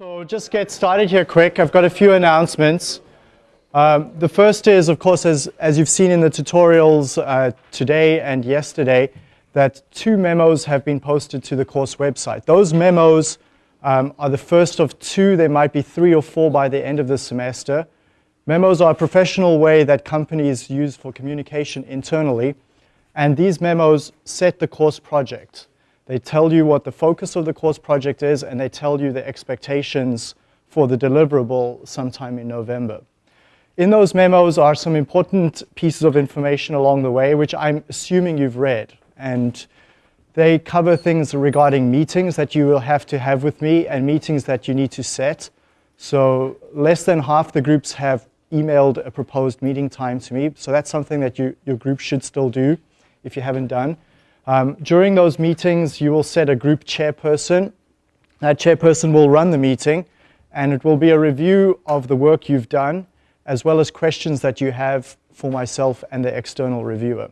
So just get started here quick. I've got a few announcements. Um, the first is, of course, as, as you've seen in the tutorials uh, today and yesterday, that two memos have been posted to the course website. Those memos um, are the first of two. There might be three or four by the end of the semester. Memos are a professional way that companies use for communication internally. And these memos set the course project. They tell you what the focus of the course project is, and they tell you the expectations for the deliverable sometime in November. In those memos are some important pieces of information along the way, which I'm assuming you've read. And they cover things regarding meetings that you will have to have with me and meetings that you need to set. So less than half the groups have emailed a proposed meeting time to me. So that's something that you, your group should still do if you haven't done. Um, during those meetings, you will set a group chairperson. That chairperson will run the meeting, and it will be a review of the work you've done, as well as questions that you have for myself and the external reviewer.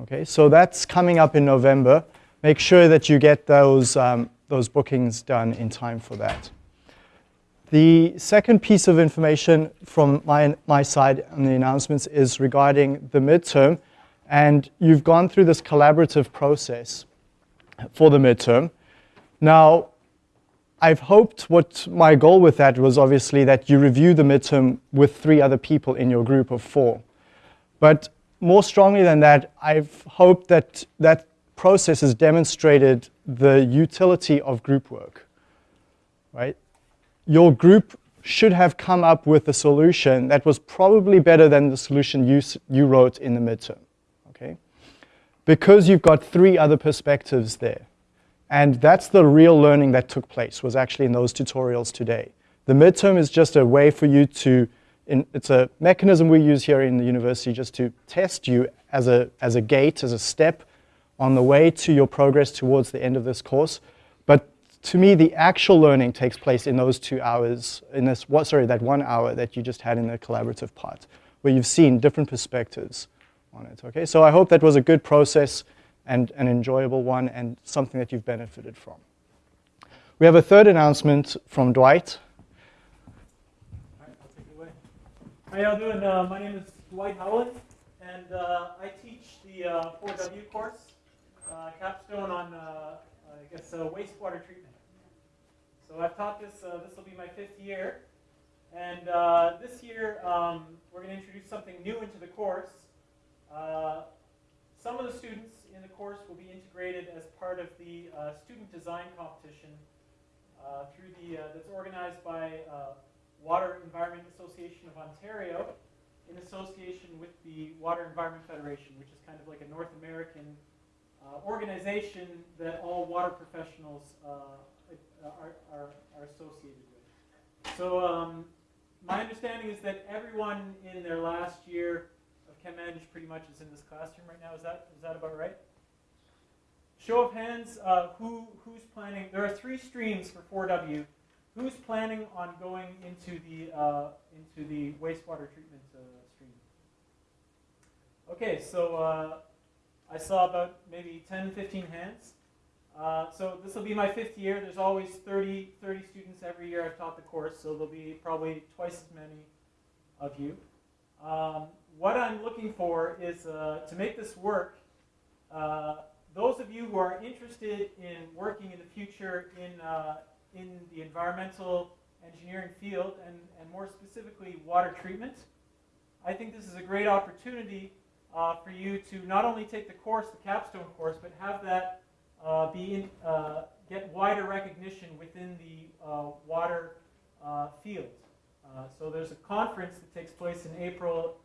Okay, so that's coming up in November. Make sure that you get those, um, those bookings done in time for that. The second piece of information from my, my side on the announcements is regarding the midterm. And you've gone through this collaborative process for the midterm. Now, I've hoped what my goal with that was obviously that you review the midterm with three other people in your group of four. But more strongly than that, I've hoped that that process has demonstrated the utility of group work, right? Your group should have come up with a solution that was probably better than the solution you, you wrote in the midterm because you've got three other perspectives there. And that's the real learning that took place, was actually in those tutorials today. The midterm is just a way for you to, in, it's a mechanism we use here in the university just to test you as a, as a gate, as a step on the way to your progress towards the end of this course. But to me, the actual learning takes place in those two hours, in this, what, sorry, that one hour that you just had in the collaborative part, where you've seen different perspectives on it. Okay, so I hope that was a good process and an enjoyable one and something that you've benefited from. We have a third announcement from Dwight. All right, I'll take it away. How y'all doing? Uh, my name is Dwight Howland, and uh, I teach the uh, 4W course, uh, capstone on, uh, I guess, uh, wastewater treatment. So I've taught this, this will be my fifth year, and this year um, we're going to introduce something new into the course, uh, some of the students in the course will be integrated as part of the uh, student design competition uh, through the, uh, that's organized by Water Environment Association of Ontario in association with the Water Environment Federation, which is kind of like a North American organization that all water professionals are, are, are, associated with. So um, my understanding is that everyone in their last year ChemEng pretty much is in this classroom right now. Is that is that about right? Show of hands, uh, who who's planning? There are three streams for 4W. Who's planning on going into the uh, into the wastewater treatment uh, stream? Okay, so uh, I saw about maybe 10, 15 hands. Uh, so this will be my fifth year. There's always 30, 30 students every year I've taught the course, so there'll be probably twice as many of you. Um, what I'm looking for is uh, to make this work, uh, those of you who are interested in working in the future in, uh, in the environmental engineering field, and, and more specifically water treatment, I think this is a great opportunity uh, for you to not only take the course, the capstone course, but have that uh, be in, uh, get wider recognition within the water field. so there's a conference that takes place in April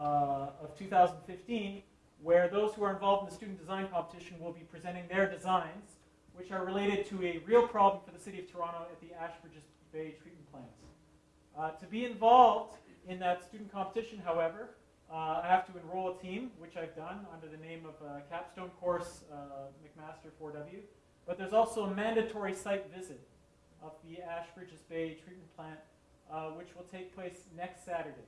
uh, of 2015, where those who are involved in the student design competition will be presenting their designs, which are related to a real problem for the City of Toronto at the Ashbridges Bay treatment plants. Uh, to be involved in that student competition, however, uh, I have to enroll a team, which I've done under the name of a capstone course, uh, McMaster 4W. But there's also a mandatory site visit of the Ashbridges Bay treatment plant, uh, which will take place next Saturday.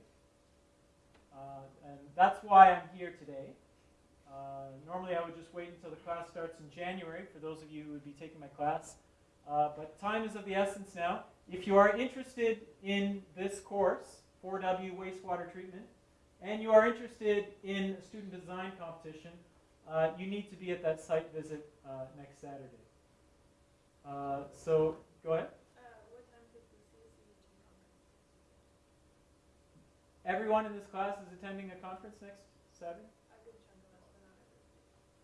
Uh, and that's why I'm here today. Uh, normally I would just wait until the class starts in January for those of you who would be taking my class. Uh, but time is of the essence now. If you are interested in this course, 4W wastewater treatment, and you are interested in a student design competition, uh, you need to be at that site visit uh, next Saturday. Uh, so, go ahead. Everyone in this class is attending a conference next Saturday?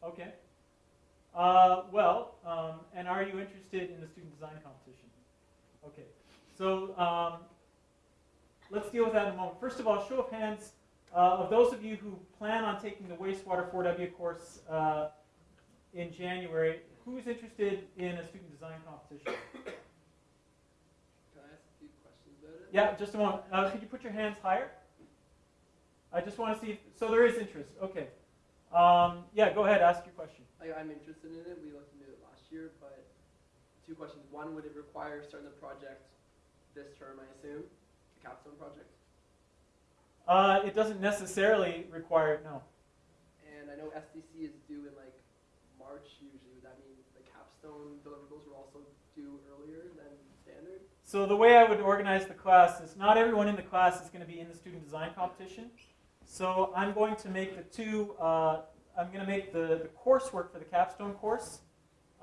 Okay. Uh, well, um, and are you interested in the student design competition? Okay. So um, let's deal with that in a moment. First of all, show of hands uh, of those of you who plan on taking the wastewater 4W course uh, in January. Who is interested in a student design competition? Can I ask a few questions about it? Yeah, just a moment. Uh, could you put your hands higher? I just want to see. If, so there is interest. Okay. Um, yeah, go ahead. Ask your question. I, I'm interested in it. We looked into it last year, but two questions. One, would it require starting the project this term, I assume? The capstone project? Uh, it doesn't necessarily require no. And I know SDC is due in like March usually. Would that mean the capstone deliverables were also due earlier than standard? So the way I would organize the class is not everyone in the class is going to be in the student design competition. So I'm going to make the two, uh, I'm going to make the, the coursework for the capstone course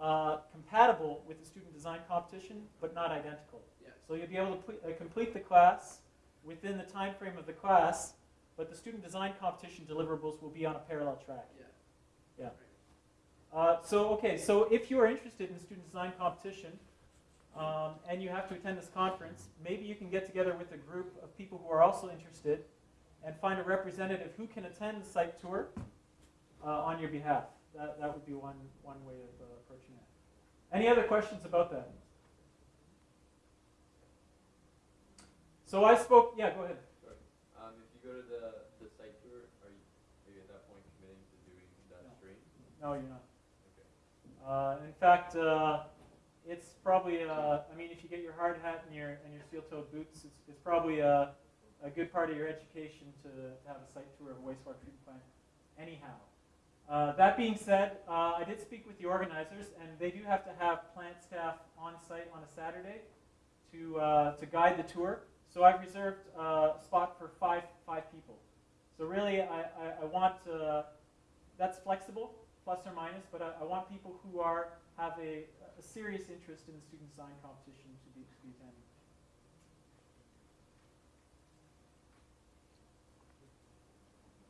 uh, compatible with the student design competition, but not identical. Yes. So you'll be able to uh, complete the class within the time frame of the class, but the student design competition deliverables will be on a parallel track. Yeah. Uh, so, okay, so if you are interested in student design competition um, and you have to attend this conference, maybe you can get together with a group of people who are also interested and find a representative who can attend the site tour uh, on your behalf. That, that would be one, one way of uh, approaching it. Any other questions about that? So I spoke, yeah, go ahead. Sorry. Um, if you go to the, the site tour, are you, are you at that point committing to doing that No. stream? No, you're not. Okay. Uh, in fact, uh, it's probably, uh, I mean, if you get your hard hat and your, and your steel-toed boots, it's, it's probably a, a good part of your education to, to have a site tour of a wastewater treatment plant anyhow. Uh, that being said, uh, I did speak with the organizers, and they do have to have plant staff on site on a Saturday to, uh, to guide the tour. So I've reserved uh, a spot for five, five people. So really, I, I, I want, uh, that's flexible, plus or minus, but I, I want people who are, have a, a serious interest in the student design competition to be, to be attending.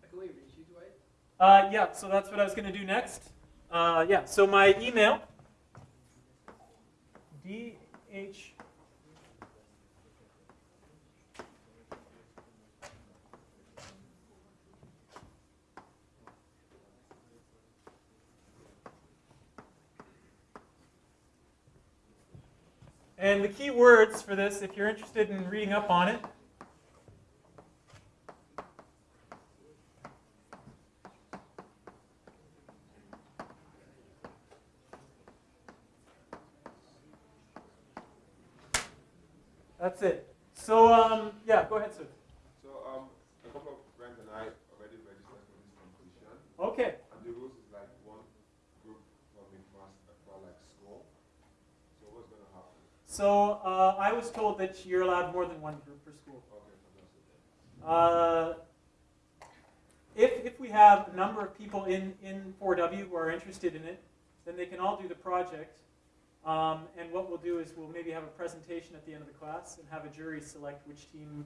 I can only reach you, Dwight. Uh, yeah, so that's what I was going to do next. Uh, yeah, so my email, dh And the key words for this, if you're interested in reading up on it, that's it. So, um, yeah, go ahead, sir. So um, a couple of friends and I already registered for this competition, Okay. and the rules is like one group for me must for like school. So what's gonna happen? So uh, I was told that you're allowed more than one group per school. Okay, fantastic. Uh, if, if we have a number of people in, in 4W who are interested in it, then they can all do the project. Um, and what we'll do is we'll maybe have a presentation at the end of the class and have a jury select which team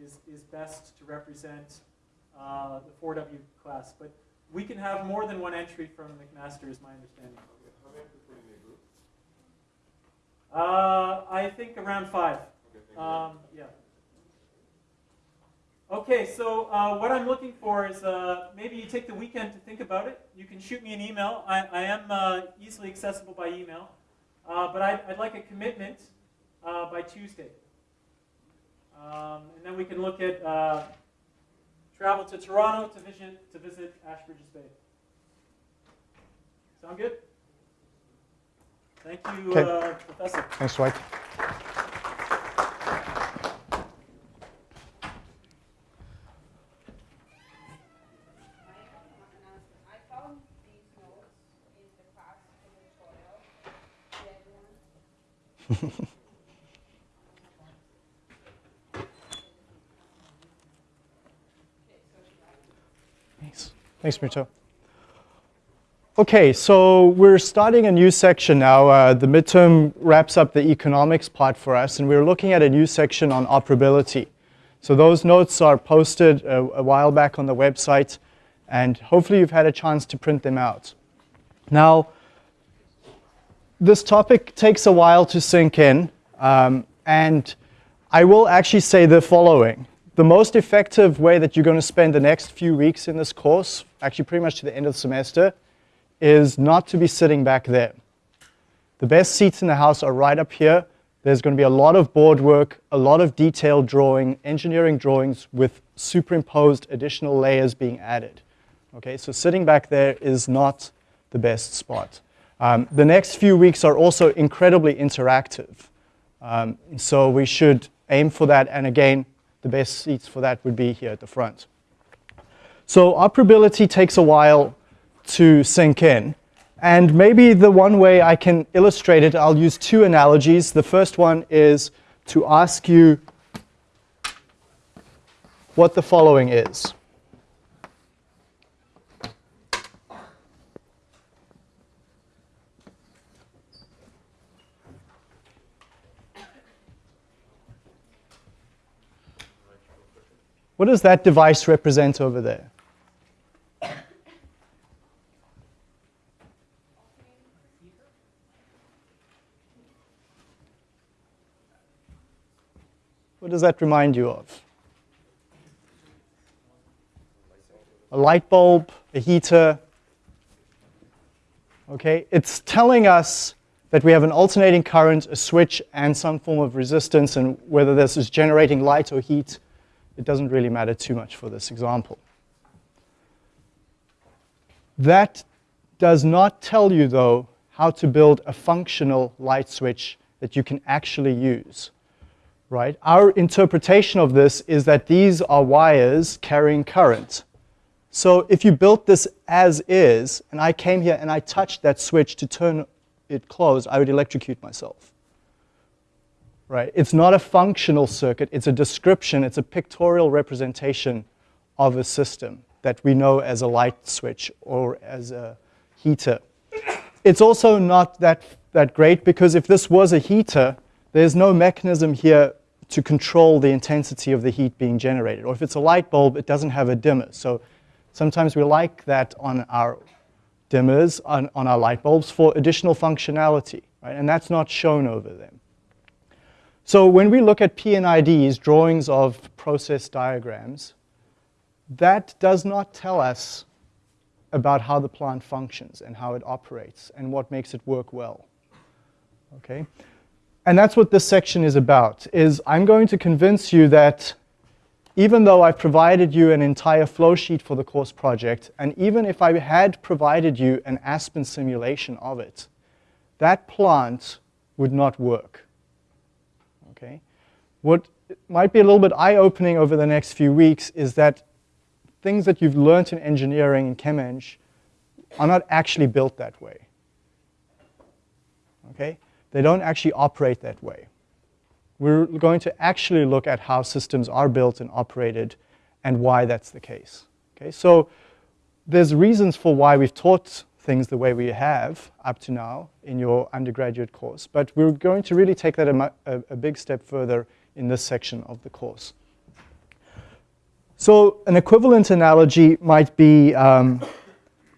is, is best to represent uh, the 4W class. But we can have more than one entry from McMaster, is my understanding. Okay, how many people in a group? Uh, I think around five. Okay, thank you. Um, yeah. Okay, so uh, what I'm looking for is uh, maybe you take the weekend to think about it. You can shoot me an email. I, I am uh, easily accessible by email. Uh, but I'd, I'd like a commitment uh, by Tuesday. Um, and then we can look at uh, travel to Toronto to visit, to visit Ashbridges Bay. Sound good? Thank you, uh, Professor. Thanks, Dwight. I found these notes in the class tutorial. Did everyone Thanks. Mito. Okay, so we're starting a new section now. Uh, the midterm wraps up the economics part for us, and we're looking at a new section on operability. So those notes are posted a, a while back on the website, and hopefully you've had a chance to print them out. Now, this topic takes a while to sink in, um, and I will actually say the following. The most effective way that you're going to spend the next few weeks in this course, actually pretty much to the end of the semester, is not to be sitting back there. The best seats in the house are right up here. There's going to be a lot of board work, a lot of detailed drawing, engineering drawings with superimposed additional layers being added. Okay, so sitting back there is not the best spot. Um, the next few weeks are also incredibly interactive. Um, so we should aim for that. And again, the best seats for that would be here at the front. So operability takes a while to sink in. And maybe the one way I can illustrate it, I'll use two analogies. The first one is to ask you what the following is. What does that device represent over there? What does that remind you of? A light bulb, a heater. Okay, it's telling us that we have an alternating current, a switch, and some form of resistance, and whether this is generating light or heat, it doesn't really matter too much for this example. That does not tell you, though, how to build a functional light switch that you can actually use right? Our interpretation of this is that these are wires carrying current. So if you built this as is, and I came here and I touched that switch to turn it closed, I would electrocute myself. Right? It's not a functional circuit, it's a description, it's a pictorial representation of a system that we know as a light switch or as a heater. It's also not that, that great because if this was a heater, there's no mechanism here to control the intensity of the heat being generated. Or if it's a light bulb, it doesn't have a dimmer. So sometimes we like that on our dimmers, on, on our light bulbs for additional functionality, right? And that's not shown over them. So when we look at P&IDs, drawings of process diagrams, that does not tell us about how the plant functions and how it operates and what makes it work well. Okay? And that's what this section is about, is I'm going to convince you that even though I've provided you an entire flow sheet for the course project, and even if I had provided you an Aspen simulation of it, that plant would not work. Okay? What might be a little bit eye-opening over the next few weeks is that things that you've learned in engineering and ChemEng are not actually built that way. Okay? They don't actually operate that way. We're going to actually look at how systems are built and operated and why that's the case. Okay, so there's reasons for why we've taught things the way we have up to now in your undergraduate course, but we're going to really take that a, a, a big step further in this section of the course. So an equivalent analogy might be, um,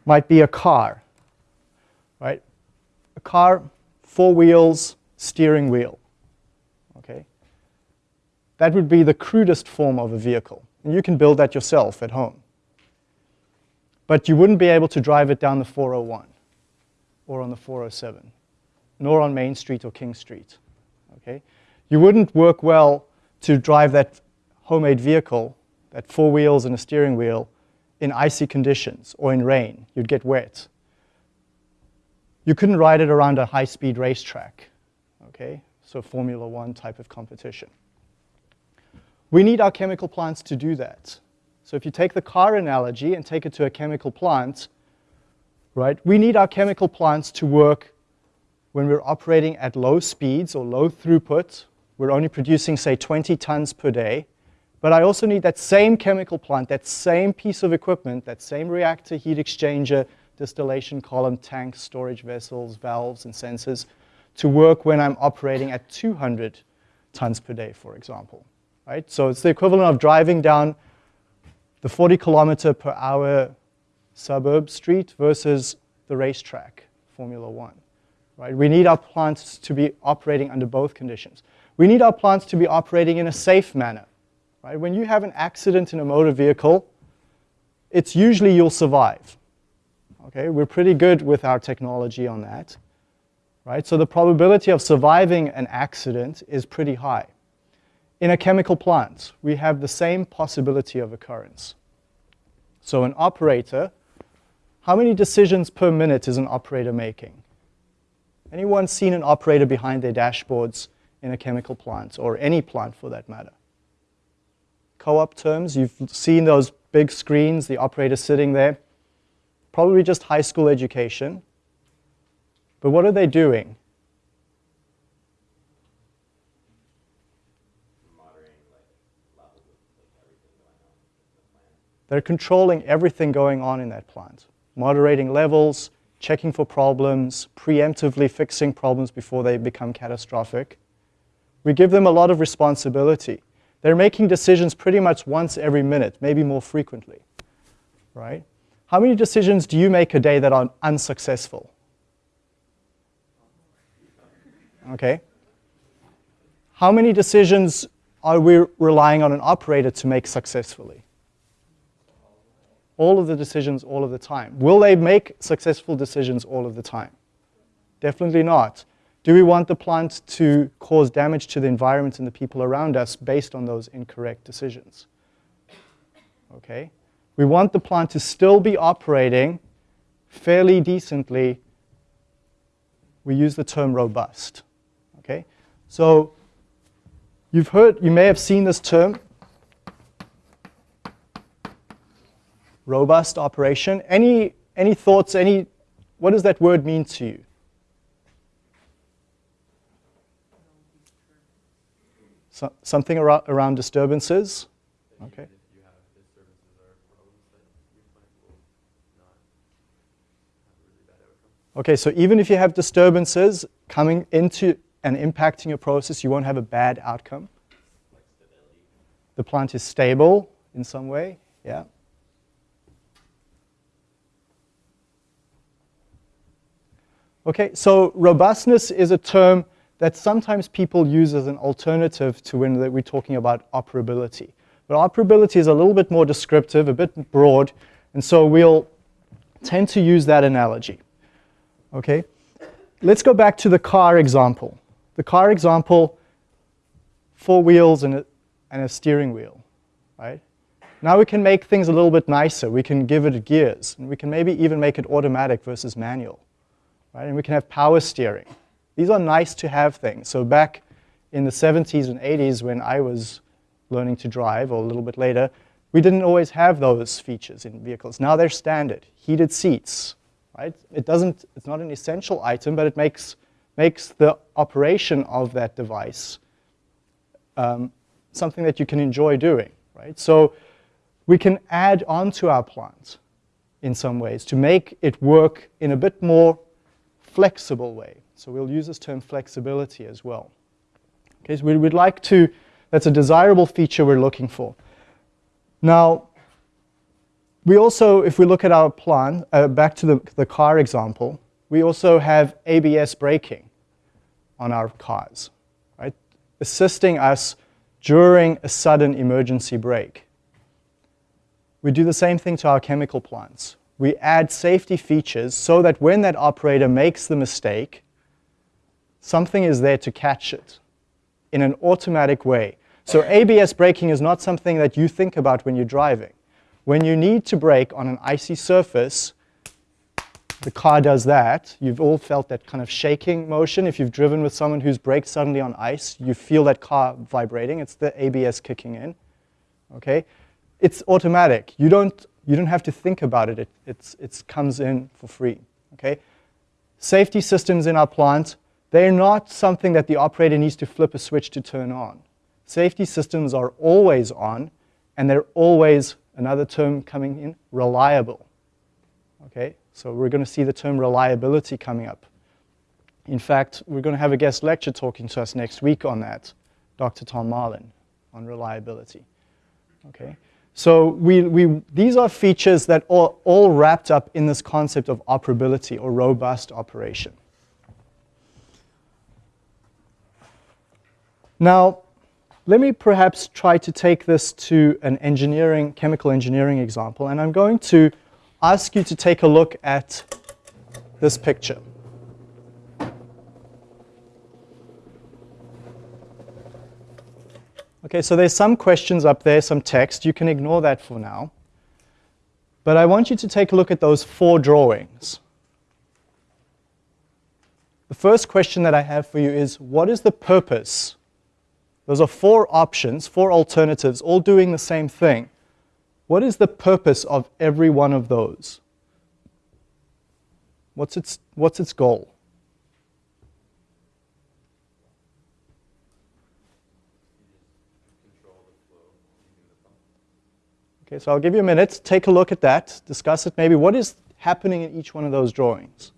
might be a car, right? A car four wheels, steering wheel. Okay? That would be the crudest form of a vehicle. And you can build that yourself at home. But you wouldn't be able to drive it down the 401 or on the 407, nor on Main Street or King Street. Okay? You wouldn't work well to drive that homemade vehicle, that four wheels and a steering wheel, in icy conditions or in rain. You'd get wet you couldn't ride it around a high-speed racetrack, okay? So Formula One type of competition. We need our chemical plants to do that. So if you take the car analogy and take it to a chemical plant, right, we need our chemical plants to work when we're operating at low speeds or low throughput, we're only producing, say, 20 tons per day, but I also need that same chemical plant, that same piece of equipment, that same reactor, heat exchanger, distillation column, tanks, storage vessels, valves, and sensors to work when I'm operating at 200 tons per day, for example. Right? So it's the equivalent of driving down the 40 kilometer per hour suburb street versus the racetrack, Formula One. Right? We need our plants to be operating under both conditions. We need our plants to be operating in a safe manner. Right? When you have an accident in a motor vehicle, it's usually you'll survive. Okay? We're pretty good with our technology on that. Right? So the probability of surviving an accident is pretty high. In a chemical plant, we have the same possibility of occurrence. So an operator, how many decisions per minute is an operator making? Anyone seen an operator behind their dashboards in a chemical plant, or any plant for that matter? Co-op terms, you've seen those big screens, the operator sitting there. Probably just high school education. But what are they doing? They're controlling everything going on in that plant, moderating levels, checking for problems, preemptively fixing problems before they become catastrophic. We give them a lot of responsibility. They're making decisions pretty much once every minute, maybe more frequently, right? How many decisions do you make a day that are unsuccessful? Okay. How many decisions are we relying on an operator to make successfully? All of the decisions all of the time. Will they make successful decisions all of the time? Definitely not. Do we want the plant to cause damage to the environment and the people around us based on those incorrect decisions? Okay. We want the plant to still be operating fairly decently. We use the term robust. Okay? So you've heard, you may have seen this term, robust operation. Any, any thoughts, any, what does that word mean to you? So, something around, around disturbances? Okay. Okay, so even if you have disturbances coming into and impacting your process, you won't have a bad outcome. The plant is stable in some way, yeah. Okay, so robustness is a term that sometimes people use as an alternative to when we're talking about operability. But operability is a little bit more descriptive, a bit broad, and so we'll tend to use that analogy. Okay, let's go back to the car example. The car example, four wheels and a, and a steering wheel, right? Now we can make things a little bit nicer. We can give it gears, and we can maybe even make it automatic versus manual, right? And we can have power steering. These are nice to have things. So back in the 70s and 80s when I was learning to drive, or a little bit later, we didn't always have those features in vehicles. Now they're standard. Heated seats, right? It doesn't, it's not an essential item, but it makes, makes the operation of that device um, something that you can enjoy doing, right? So we can add on to our plant in some ways to make it work in a bit more flexible way. So we'll use this term flexibility as well. Okay, so we would like to, that's a desirable feature we're looking for. Now, we also, if we look at our plan, uh, back to the, the car example, we also have ABS braking on our cars, right? Assisting us during a sudden emergency brake. We do the same thing to our chemical plants. We add safety features so that when that operator makes the mistake, something is there to catch it in an automatic way. So ABS braking is not something that you think about when you're driving. When you need to brake on an icy surface, the car does that. You've all felt that kind of shaking motion. If you've driven with someone who's braked suddenly on ice, you feel that car vibrating. It's the ABS kicking in. Okay? It's automatic. You don't, you don't have to think about it. It it's, it's comes in for free. Okay? Safety systems in our plant they're not something that the operator needs to flip a switch to turn on. Safety systems are always on, and they're always, another term coming in, reliable. Okay, so we're going to see the term reliability coming up. In fact, we're going to have a guest lecture talking to us next week on that, Dr. Tom Marlin, on reliability. Okay, so we, we, these are features that are all wrapped up in this concept of operability or robust operation. Now, let me perhaps try to take this to an engineering, chemical engineering example, and I'm going to ask you to take a look at this picture. Okay, so there's some questions up there, some text. You can ignore that for now. But I want you to take a look at those four drawings. The first question that I have for you is, what is the purpose? Those are four options, four alternatives, all doing the same thing. What is the purpose of every one of those? What's its, what's its goal? Okay, so I'll give you a minute. Take a look at that. Discuss it maybe. What is happening in each one of those drawings?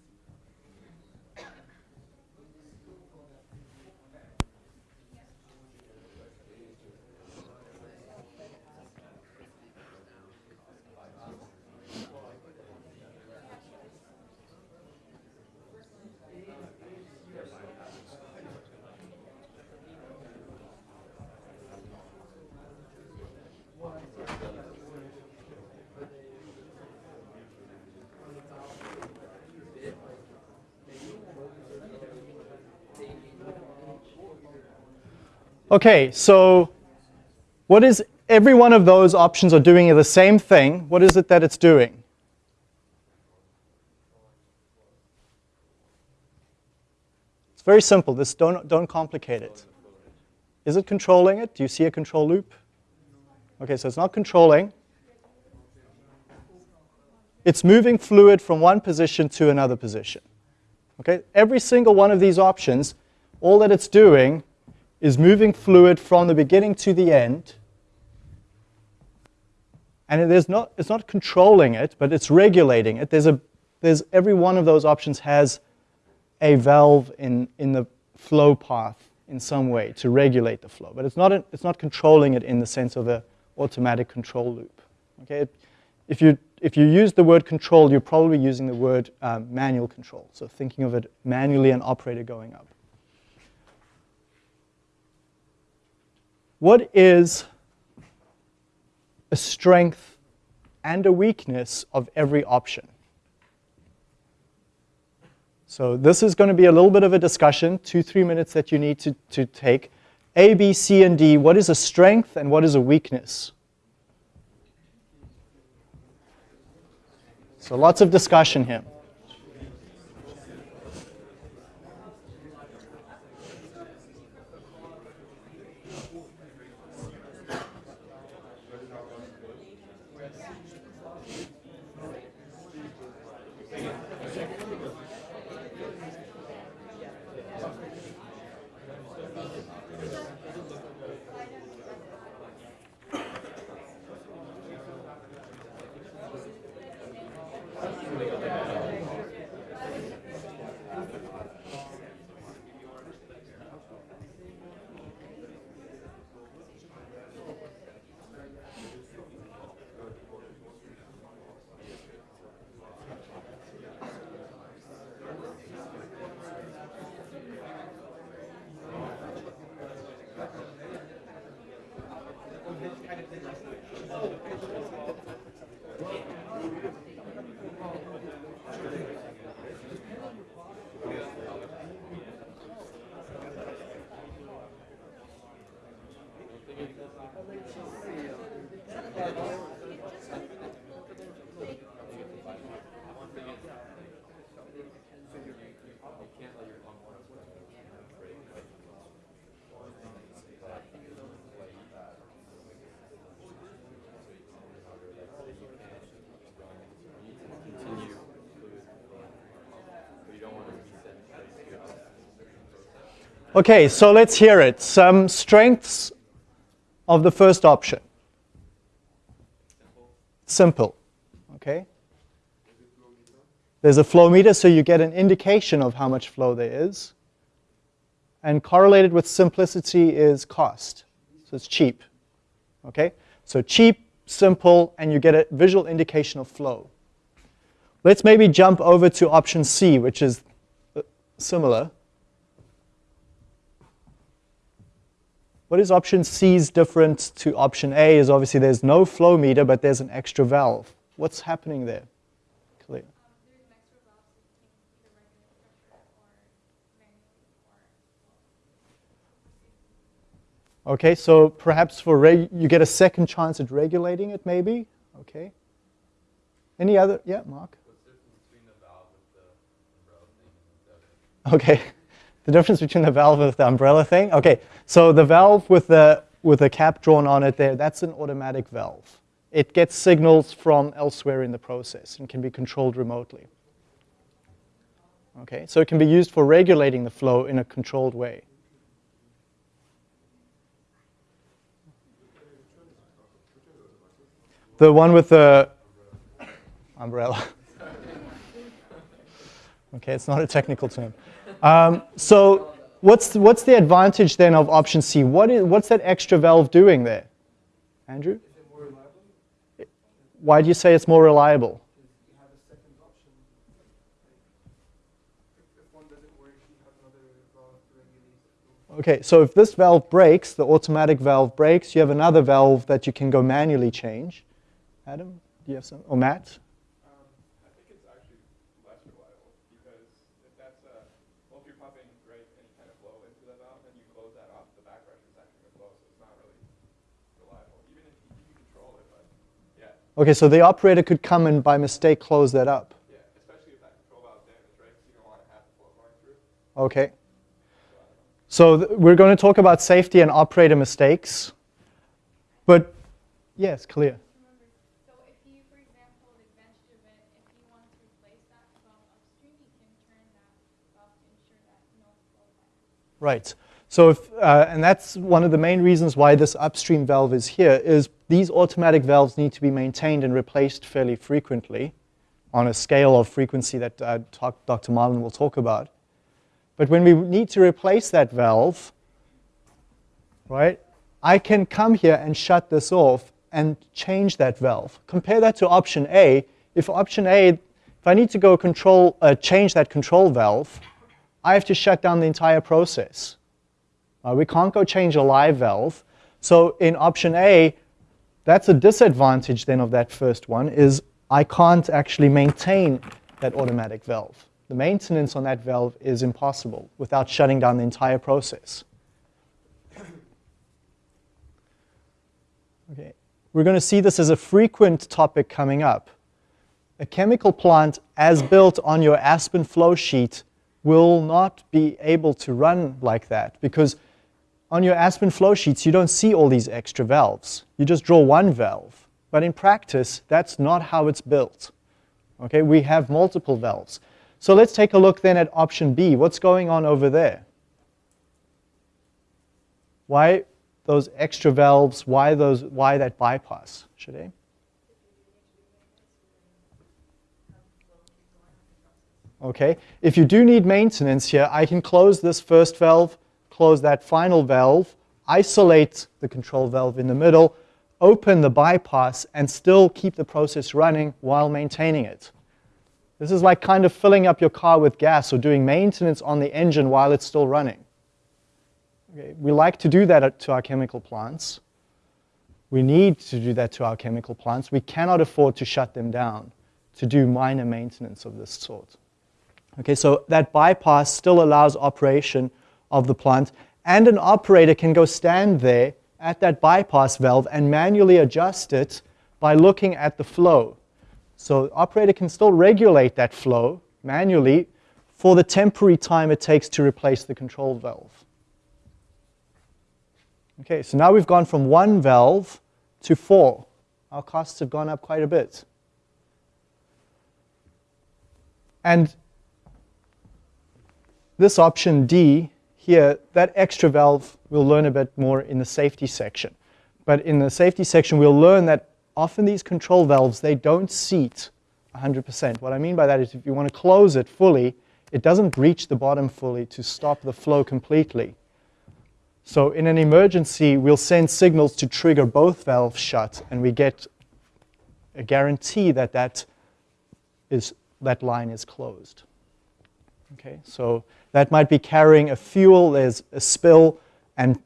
Okay, so what is every one of those options are doing the same thing. What is it that it's doing? It's very simple. This don't don't complicate it. Is it controlling it? Do you see a control loop? Okay, so it's not controlling. It's moving fluid from one position to another position. Okay, every single one of these options, all that it's doing is moving fluid from the beginning to the end. And it is not, it's not controlling it, but it's regulating it. There's a, there's, every one of those options has a valve in, in the flow path in some way to regulate the flow. But it's not, a, it's not controlling it in the sense of an automatic control loop. Okay? If, you, if you use the word control, you're probably using the word um, manual control. So thinking of it manually an operator going up. What is a strength and a weakness of every option? So this is going to be a little bit of a discussion, two, three minutes that you need to, to take. A, B, C, and D, what is a strength and what is a weakness? So lots of discussion here. Okay, so let's hear it. Some strengths of the first option. Simple. Okay. There's a flow meter, so you get an indication of how much flow there is. And correlated with simplicity is cost. So it's cheap. Okay? So cheap, simple, and you get a visual indication of flow. Let's maybe jump over to option C, which is uh, similar. What is option C's different to option A is obviously there's no flow meter, but there's an extra valve. What's happening there? Clear. There's an extra valve so you can either regulate pressure or manually or Okay, so perhaps for reg- you get a second chance at regulating it, maybe. Okay. Any other? Yeah, Mark. What's the difference between the valve with the umbrella thing and the umbrella thing. Okay, so the valve with the with the cap drawn on it there, that's an automatic valve. It gets signals from elsewhere in the process and can be controlled remotely. Okay, so it can be used for regulating the flow in a controlled way. The one with the umbrella. Okay, it's not a technical term. Um, so what's, what's the advantage then of option C? What is, what's that extra valve doing there? Andrew? Is it more reliable? Why do you say it's more reliable? You have a second option. If, if one doesn't work, you have another valve to regulate the flow. Okay, so if this valve breaks, the automatic valve breaks, you have another valve that you can go manually change. Adam, do you have some? Or Matt? Um, I think it's actually less reliable because if that's uh, well, if you're pumping right any kind of flow into the valve and you close that off, the back pressure is actually going to flow, so it's not really reliable. Even if you, you can control it, but yeah, Okay, so the operator could come and by mistake close that up. yeah, especially if that control valve is damaged, right? You don't want to have flow going through. Okay. So th- we're going to talk about safety and operator mistakes. But yes, clear. Remember, so if you, for example, the advantage of it, if you want to replace that valve upstream, you can turn that valve to ensure that no flow happens. Right. So, if, uh, and that's one of the main reasons why this upstream valve is here, is these automatic valves need to be maintained and replaced fairly frequently on a scale of frequency that uh, talk, Dr. Marlin will talk about. But when we need to replace that valve, right, I can come here and shut this off and change that valve. Compare that to option A. If option A, if I need to go control, uh, change that control valve, I have to shut down the entire process. Uh, we can't go change a live valve. So in option A, that's a disadvantage then of that first one, is I can't actually maintain that automatic valve. The maintenance on that valve is impossible without shutting down the entire process. Okay. We're going to see this as a frequent topic coming up. A chemical plant as built on your Aspen flow sheet will not be able to run like that because on your Aspen flow sheets you don't see all these extra valves. You just draw one valve. But in practice, that's not how it's built. Okay, we have multiple valves. So let's take a look then at option B. What's going on over there? Why those extra valves? Why those why that bypass? Should I? Okay, if you do need maintenance here, I can close this first valve, close that final valve, isolate the control valve in the middle, open the bypass, and still keep the process running while maintaining it. This is like kind of filling up your car with gas or doing maintenance on the engine while it's still running. Okay, we like to do that to our chemical plants. We need to do that to our chemical plants. We cannot afford to shut them down to do minor maintenance of this sort. Okay, so that bypass still allows operation of the plant, and an operator can go stand there at that bypass valve and manually adjust it by looking at the flow. So the operator can still regulate that flow manually for the temporary time it takes to replace the control valve. Okay, so now we've gone from one valve to four. Our costs have gone up quite a bit. And this option D here, that extra valve we'll learn a bit more in the safety section. But in the safety section, we'll learn that often these control valves, they don't seat 100%. What I mean by that is if you want to close it fully, it doesn't reach the bottom fully to stop the flow completely. So in an emergency, we'll send signals to trigger both valves shut, and we get a guarantee that that, is, that line is closed. Okay, so that might be carrying a fuel, there's a spill, and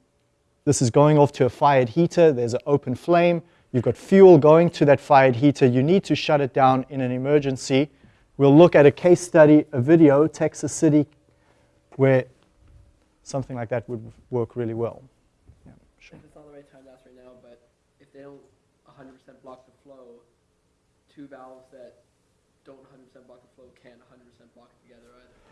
this is going off to a fired heater, there's an open flame, you've got fuel going to that fired heater, you need to shut it down in an emergency. We'll look at a case study, a video, Texas City, where something like that would work really well. Yeah, sure. It's the right time right now, but if they don't 100% block the flow, two valves that don't 100% block the flow can't 100% block it together either.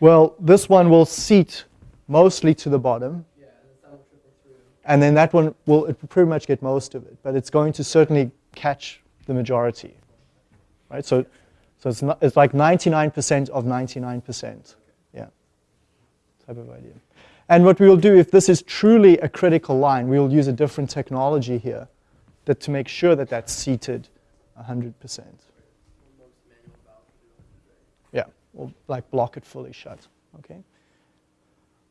Well, this one will seat mostly to the bottom, Yeah, and then that'll through. and then that one will it will pretty much get most of it, but it's going to certainly catch the majority, right? So, so it's not, it's like 99% of 99%, yeah, type of idea. And what we will do, if this is truly a critical line, we will use a different technology here that to make sure that that's seated 100%. Or like block it fully shut. Okay.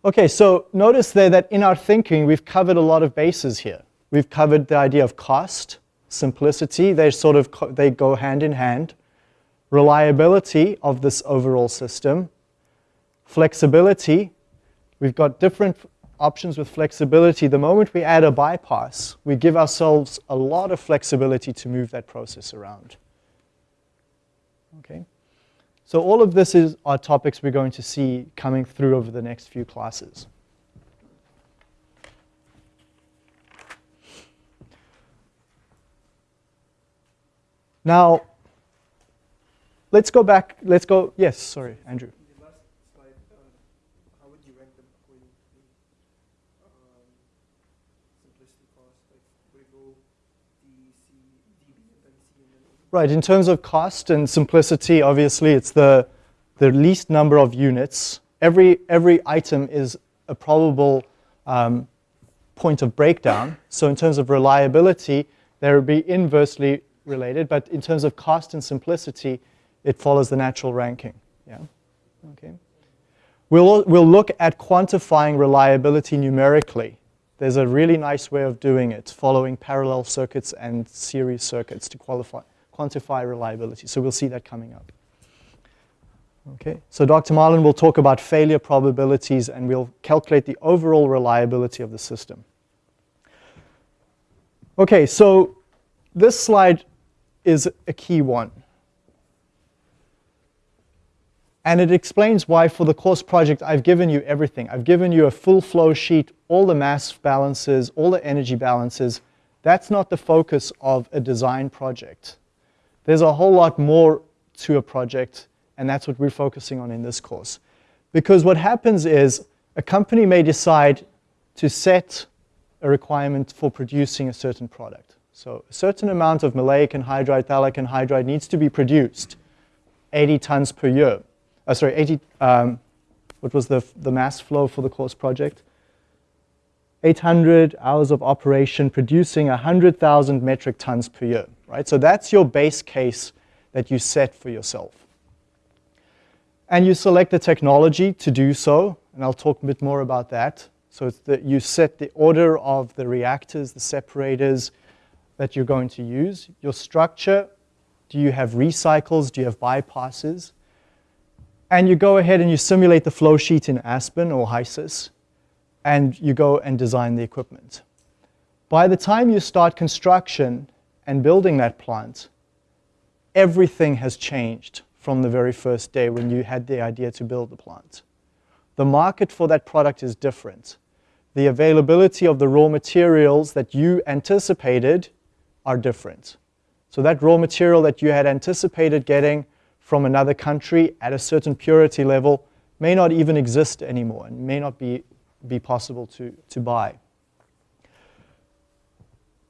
Okay, so notice there that in our thinking, we've covered a lot of bases here. We've covered the idea of cost, simplicity, they sort of they go hand in hand. Reliability of this overall system, flexibility. We've got different options with flexibility. The moment we add a bypass, we give ourselves a lot of flexibility to move that process around. Okay. So all of this is are topics we're going to see coming through over the next few classes. Now, let's go back, let's go, yes, sorry, Andrew. The last slide, uh, how would you rank them according to um, simplicity cost? Like, would it go D, C, D, B, and then C, and then A? Right, in terms of cost and simplicity, obviously it's the, the least number of units. Every, every item is a probable um, point of breakdown. So in terms of reliability, they would be inversely related, but in terms of cost and simplicity, it follows the natural ranking. Yeah, okay. We'll, we'll look at quantifying reliability numerically. There's a really nice way of doing it, following parallel circuits and series circuits to qualify, quantify reliability. So we'll see that coming up. Okay, so Dr. Marlin will talk about failure probabilities and we'll calculate the overall reliability of the system. Okay, so this slide is a key one. And it explains why for the course project I've given you everything. I've given you a full flow sheet, all the mass balances, all the energy balances. That's not the focus of a design project. There's a whole lot more to a project, and that's what we're focusing on in this course. Because what happens is a company may decide to set a requirement for producing a certain product. So a certain amount of maleic anhydride, phthalic anhydride needs to be produced, 80 tons per year. Uh, sorry, 80, um, what was the, the mass flow for the course project? 800 hours of operation producing 100,000 metric tons per year, right? So that's your base case that you set for yourself. And you select the technology to do so, and I'll talk a bit more about that. So it's that you set the order of the reactors, the separators that you're going to use. Your structure, do you have recycles, do you have bypasses? And you go ahead and you simulate the flow sheet in Aspen or HYSYS, and you go and design the equipment. By the time you start construction and building that plant, everything has changed from the very first day when you had the idea to build the plant. The market for that product is different. The availability of the raw materials that you anticipated are different. So that raw material that you had anticipated getting from another country at a certain purity level may not even exist anymore and may not be, be possible to, to buy.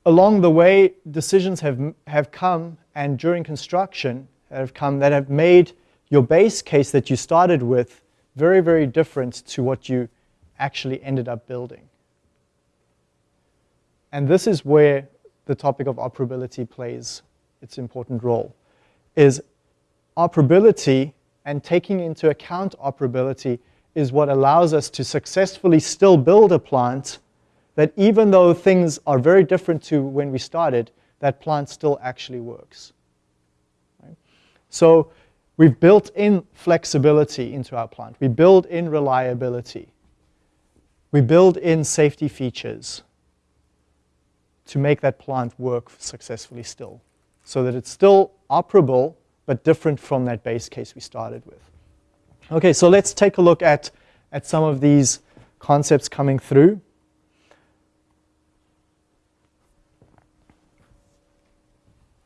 Along the way, decisions have, have come, and during construction have come that have made your base case that you started with very, very different to what you actually ended up building. And this is where the topic of operability plays its important role, is operability and taking into account operability is what allows us to successfully still build a plant that even though things are very different to when we started, that plant still actually works. Right? So we've built in flexibility into our plant. We build in reliability. We build in safety features to make that plant work successfully still so that it's still operable but different from that base case we started with. Okay, so let's take a look at, at some of these concepts coming through.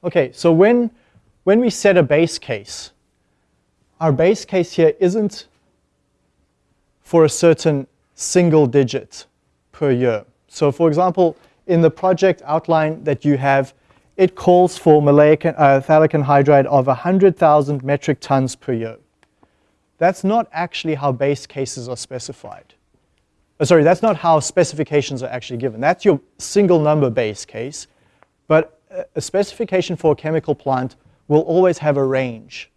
Okay, so when, when we set a base case, our base case here isn't for a certain single digit per year. So for example, in the project outline that you have, it calls for maleic uh, phthalic anhydride of 100,000 metric tons per year. That's not actually how base cases are specified. Uh, sorry, that's not how specifications are actually given. That's your single number base case, but a specification for a chemical plant will always have a range.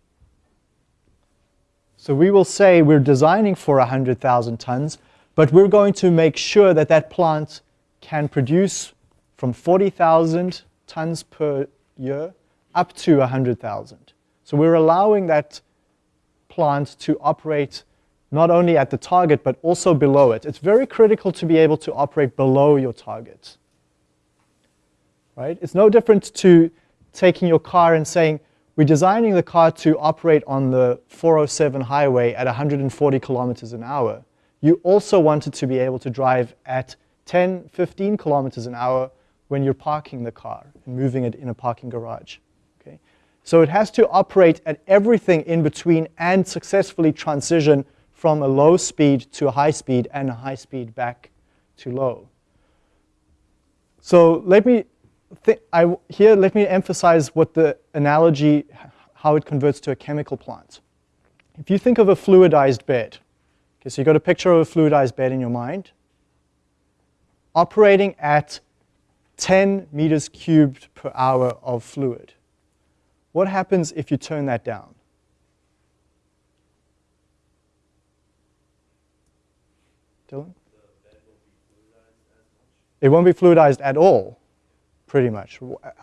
So we will say we're designing for 100,000 tons, but we're going to make sure that that plant can produce from 40,000 tons per year up to 100,000. So we're allowing that plant to operate not only at the target, but also below it. It's very critical to be able to operate below your target. Right? It's no different to taking your car and saying, we're designing the car to operate on the 407 highway at 140 kilometers an hour. You also want it to be able to drive at 10, 15 kilometers an hour when you're parking the car and moving it in a parking garage. Okay? So it has to operate at everything in between and successfully transition from a low speed to a high speed and a high speed back to low. So let me, I, here let me emphasize what the analogy, how it converts to a chemical plant. If you think of a fluidized bed, okay, so you've got a picture of a fluidized bed in your mind, operating at 10 meters cubed per hour of fluid. What happens if you turn that down? Dylan? It won't be fluidized at all, pretty much.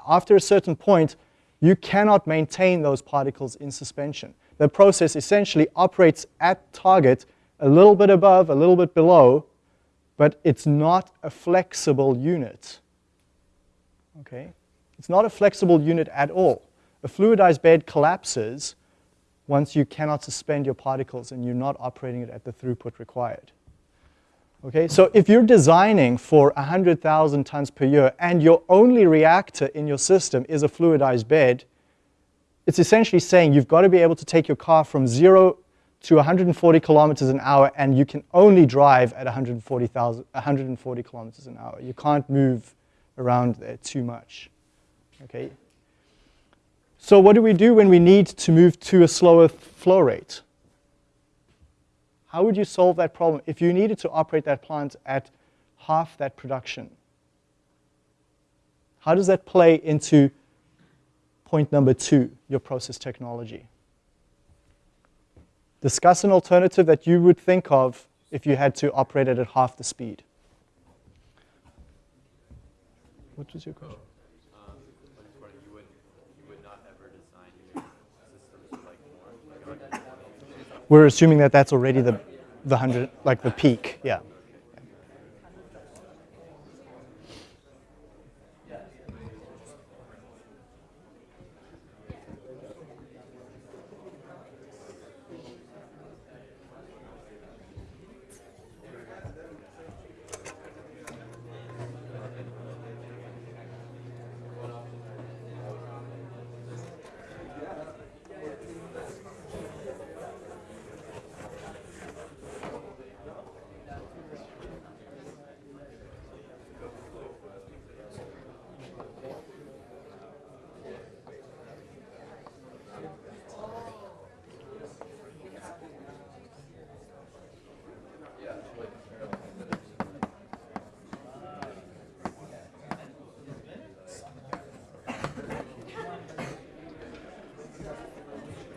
After a certain point, you cannot maintain those particles in suspension. The process essentially operates at target a little bit above, a little bit below, but it's not a flexible unit. Okay? It's not a flexible unit at all. A fluidized bed collapses once you cannot suspend your particles and you're not operating it at the throughput required. Okay, so if you're designing for 100,000 tons per year and your only reactor in your system is a fluidized bed, it's essentially saying you've got to be able to take your car from zero to 140 kilometers an hour and you can only drive at 140, 140 kilometers an hour. You can't move around there too much. Okay. So what do we do when we need to move to a slower flow rate? How would you solve that problem if you needed to operate that plant at half that production? How does that play into point number two, your process technology? Discuss an alternative that you would think of if you had to operate it at half the speed. What was your question? Oh, um, you would, you would not ever design your systems like more, like, like We're assuming that that's already the, the 100, like the peak, yeah.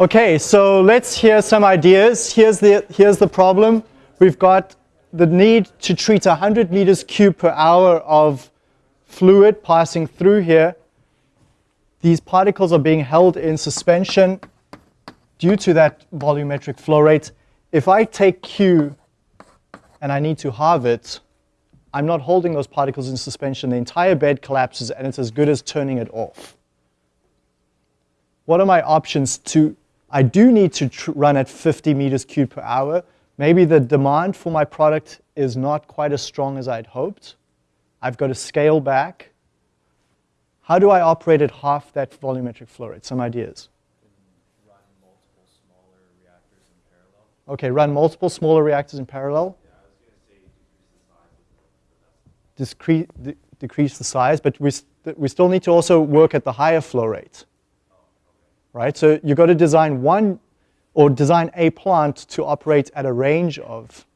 Okay, so let's hear some ideas. Here's the, here's the problem. We've got the need to treat 100 meters cube per hour of fluid passing through here. These particles are being held in suspension due to that volumetric flow rate. If I take Q and I need to halve it, I'm not holding those particles in suspension. The entire bed collapses and it's as good as turning it off. What are my options to, I do need to tr- run at 50 meters cubed per hour. Maybe the demand for my product is not quite as strong as I'd hoped. I've got to scale back. How do I operate at half that volumetric flow rate? Some ideas. Run multiple smaller reactors in parallel. Okay, run multiple smaller reactors in parallel. Discre- de- decrease the size, but we, st- we still need to also work at the higher flow rate. Right? So you've got to design one or design a plant to operate at a range of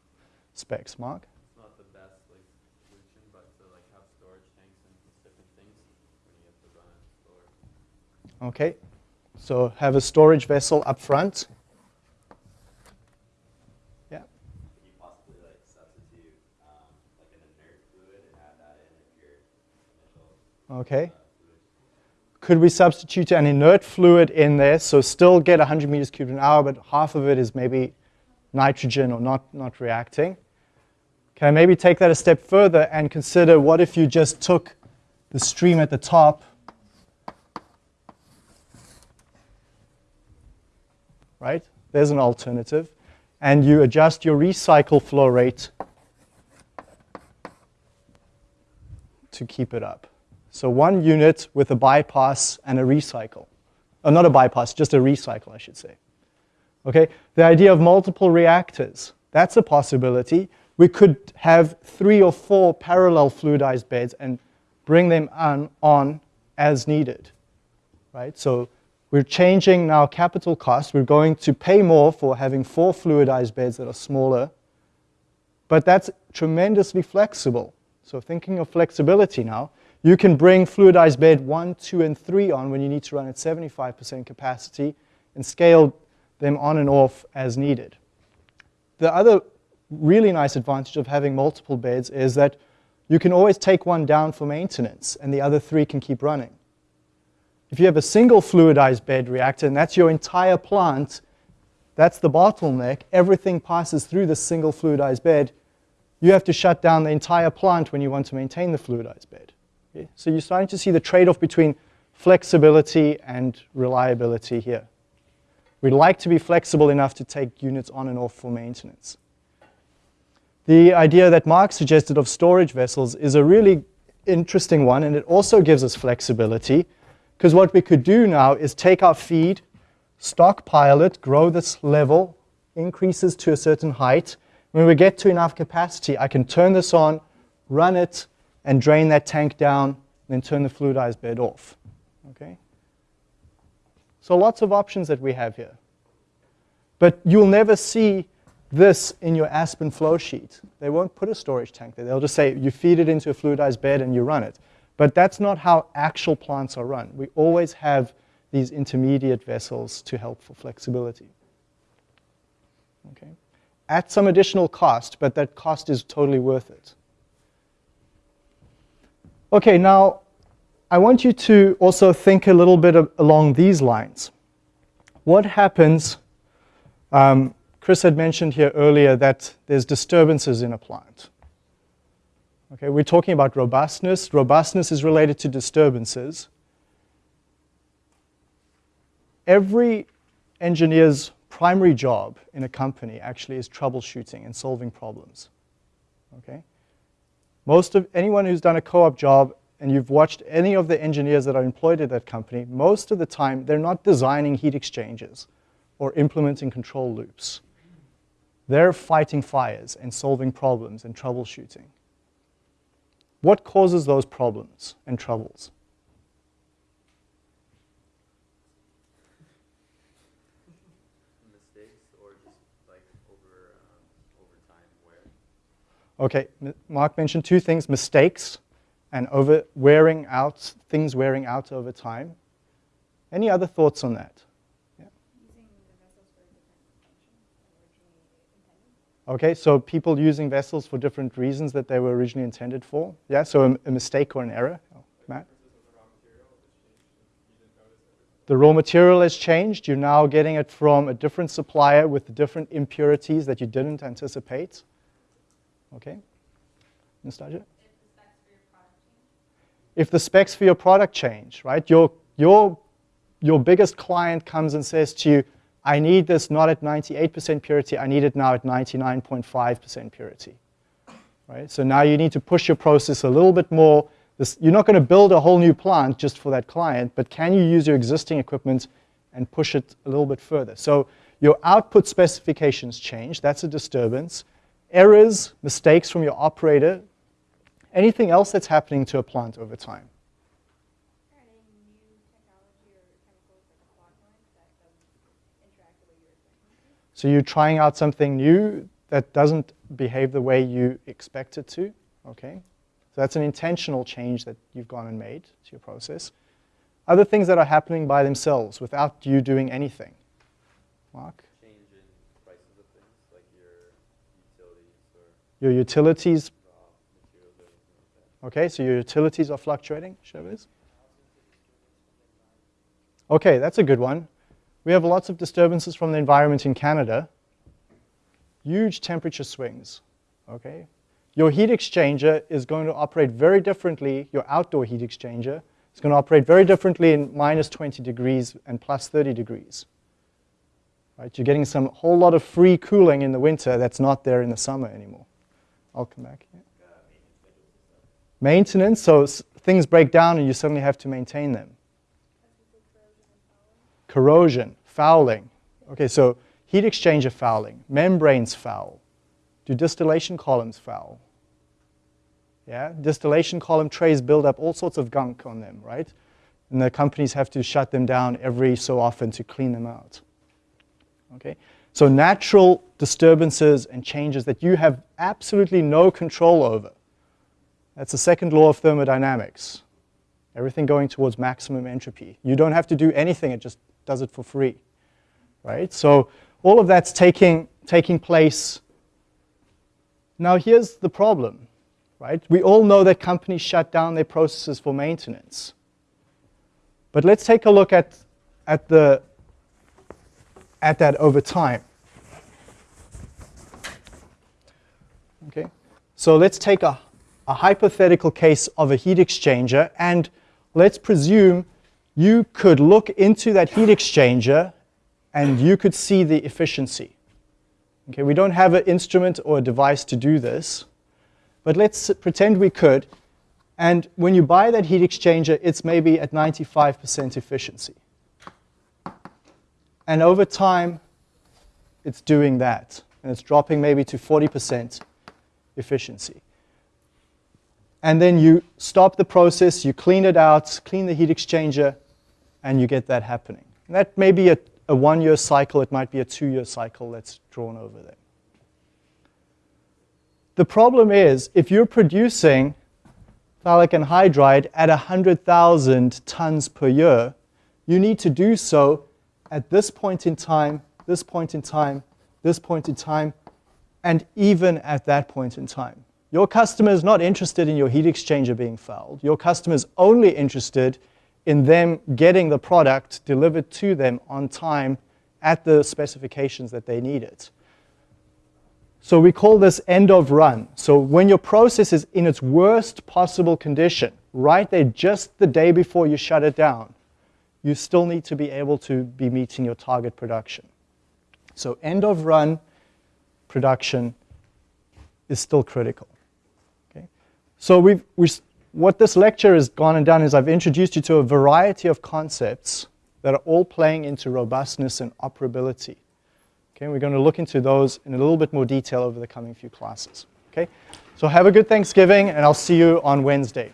specs. Mark? It's not the best like solution, but to like have storage tanks and different things when you have to run slower. Okay. So have a storage vessel up front. Yeah. Can you possibly like substitute um, like an inert fluid and add that in if your initial Okay. Could we substitute an inert fluid in there, so still get 100 meters cubed an hour, but half of it is maybe nitrogen or not, not reacting? Can I maybe take that a step further and consider what if you just took the stream at the top right? There's an alternative. And you adjust your recycle flow rate to keep it up. So one unit with a bypass and a recycle. Oh, not a bypass, just a recycle, I should say. Okay, the idea of multiple reactors, that's a possibility. We could have three or four parallel fluidized beds and bring them on, on as needed, right? So we're changing now capital costs. We're going to pay more for having four fluidized beds that are smaller, but that's tremendously flexible. So thinking of flexibility now, you can bring fluidized bed one, two, and three on when you need to run at 75% capacity and scale them on and off as needed. The other really nice advantage of having multiple beds is that you can always take one down for maintenance and the other three can keep running. If you have a single fluidized bed reactor and that's your entire plant, that's the bottleneck, everything passes through the single fluidized bed, you have to shut down the entire plant when you want to maintain the fluidized bed. So you're starting to see the trade-off between flexibility and reliability here. We'd like to be flexible enough to take units on and off for maintenance. The idea that Mark suggested of storage vessels is a really interesting one, and it also gives us flexibility, because what we could do now is take our feed, stockpile it, grow this level, increases to a certain height. When we get to enough capacity, I can turn this on, run it, and drain that tank down, and then turn the fluidized bed off. Okay? So lots of options that we have here. But you'll never see this in your Aspen flow sheet. They won't put a storage tank there. They'll just say you feed it into a fluidized bed and you run it. But that's not how actual plants are run. We always have these intermediate vessels to help for flexibility. Okay? At some additional cost, but that cost is totally worth it. Okay, now I want you to also think a little bit of, along these lines. What happens? Um, Chris had mentioned here earlier that there's disturbances in a plant. Okay, we're talking about robustness. Robustness is related to disturbances. Every engineer's primary job in a company actually is troubleshooting and solving problems. Okay? Most of anyone who's done a co-op job and you've watched any of the engineers that are employed at that company, most of the time they're not designing heat exchangers or implementing control loops. They're fighting fires and solving problems and troubleshooting. What causes those problems and troubles? Okay, Mark mentioned two things, mistakes and over wearing out, things wearing out over time. Any other thoughts on that? Yeah. Okay, so people using vessels for different reasons that they were originally intended for. Yeah, so a, a mistake or an error. Oh, Matt? The raw material has changed. You're now getting it from a different supplier with different impurities that you didn't anticipate. Okay? Nastasia? If the specs for your product change, right? Your, your, your biggest client comes and says to you, I need this not at 98% purity, I need it now at 99.5% purity. Right? So now you need to push your process a little bit more. This, you're not going to build a whole new plant just for that client, but can you use your existing equipment and push it a little bit further? So your output specifications change, that's a disturbance. Errors, mistakes from your operator, anything else that's happening to a plant over time. So you're trying out something new that doesn't behave the way you expect it to, okay? So that's an intentional change that you've gone and made to your process. Other things that are happening by themselves without you doing anything. Mark? Change in prices of things, like your utilities or Your utilities, okay, so your utilities are fluctuating, Shabazz? Okay, that's a good one. We have lots of disturbances from the environment in Canada. Huge temperature swings, okay? Your heat exchanger is going to operate very differently, your outdoor heat exchanger is going to operate very differently in minus 20 degrees and plus 30 degrees. Right? You're getting some whole lot of free cooling in the winter that's not there in the summer anymore. I'll come back. Yeah. Maintenance, so things break down and you suddenly have to maintain them corrosion, fouling. Okay, so heat exchanger fouling, membranes foul. Do distillation columns foul? Yeah, distillation column trays build up all sorts of gunk on them, right? And the companies have to shut them down every so often to clean them out. Okay, so natural disturbances and changes that you have absolutely no control over. That's the second law of thermodynamics. Everything going towards maximum entropy. You don't have to do anything, it just does it for free, right? So all of that's taking, taking place. Now here's the problem, right? We all know that companies shut down their processes for maintenance. But let's take a look at, at, the, at that over time. Okay, so let's take a, a hypothetical case of a heat exchanger and let's presume you could look into that heat exchanger and you could see the efficiency. Okay, we don't have an instrument or a device to do this, but let's pretend we could. And when you buy that heat exchanger, it's maybe at 95% efficiency. And over time, it's doing that. And it's dropping maybe to 40% efficiency and then you stop the process, you clean it out, clean the heat exchanger, and you get that happening. And that may be a, a one-year cycle, it might be a two-year cycle that's drawn over there. The problem is, if you're producing phthalic anhydride at 100,000 tons per year, you need to do so at this point in time, this point in time, this point in time, and even at that point in time. Your customer is not interested in your heat exchanger being fouled. Your customer is only interested in them getting the product delivered to them on time at the specifications that they need it. So we call this end of run. So when your process is in its worst possible condition, right there just the day before you shut it down, you still need to be able to be meeting your target production. So end of run production is still critical. Okay? So we've, we, what this lecture has gone and done is I've introduced you to a variety of concepts that are all playing into robustness and operability. Okay, we're going to look into those in a little bit more detail over the coming few classes. Okay, so have a good Thanksgiving, and I'll see you on Wednesday.